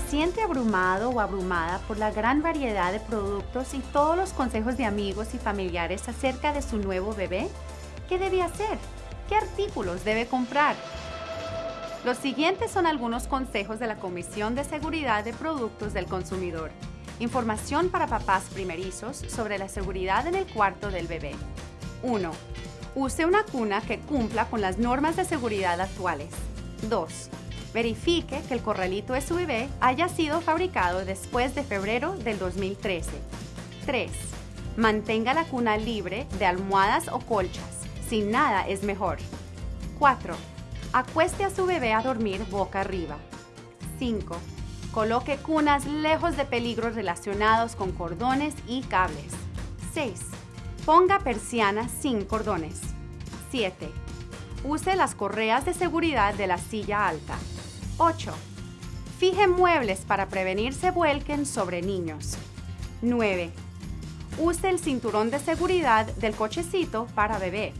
siente abrumado o abrumada por la gran variedad de productos y todos los consejos de amigos y familiares acerca de su nuevo bebé? ¿Qué debe hacer? ¿Qué artículos debe comprar? Los siguientes son algunos consejos de la Comisión de Seguridad de Productos del Consumidor. Información para papás primerizos sobre la seguridad en el cuarto del bebé. 1. Use una cuna que cumpla con las normas de seguridad actuales. 2. Verifique que el corralito de su bebé haya sido fabricado después de febrero del 2013. 3. Mantenga la cuna libre de almohadas o colchas. Sin nada es mejor. 4. Acueste a su bebé a dormir boca arriba. 5. Coloque cunas lejos de peligros relacionados con cordones y cables. 6. Ponga persianas sin cordones. 7. Use las correas de seguridad de la silla alta. 8. Fije muebles para prevenir se vuelquen sobre niños. 9. Use el cinturón de seguridad del cochecito para bebé.